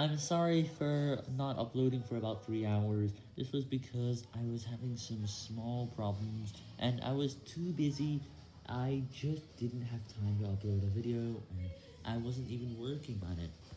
I'm sorry for not uploading for about 3 hours, this was because I was having some small problems, and I was too busy, I just didn't have time to upload a video, and I wasn't even working on it.